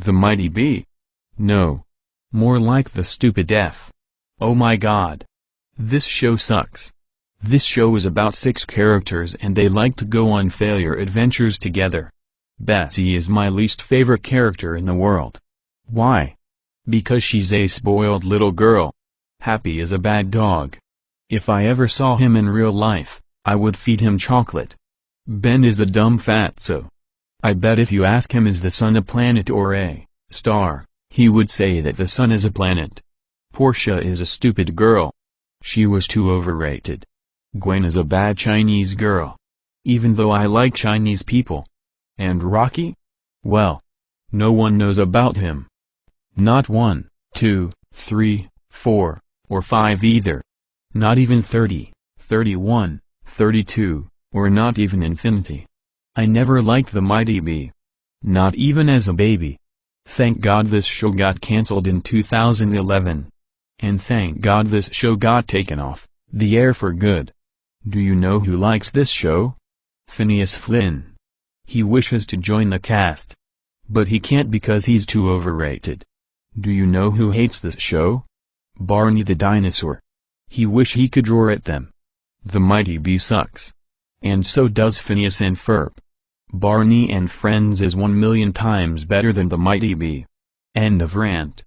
The Mighty B? No. More like the stupid F. Oh my god. This show sucks. This show is about six characters and they like to go on failure adventures together. Bessie is my least favorite character in the world. Why? Because she's a spoiled little girl. Happy is a bad dog. If I ever saw him in real life, I would feed him chocolate. Ben is a dumb fatso. I bet if you ask him is the sun a planet or a star, he would say that the sun is a planet. Portia is a stupid girl. She was too overrated. Gwen is a bad Chinese girl. Even though I like Chinese people. And Rocky? Well. No one knows about him. Not one, two, three, four, or five either. Not even thirty, thirty-one, thirty-two, or not even infinity. I never liked the Mighty B. Not even as a baby. Thank God this show got cancelled in 2011. And thank God this show got taken off the air for good. Do you know who likes this show? Phineas Flynn. He wishes to join the cast. But he can't because he's too overrated. Do you know who hates this show? Barney the dinosaur. He wish he could roar at them. The Mighty B sucks. And so does Phineas and Ferb. Barney and Friends is one million times better than The Mighty B. End of rant.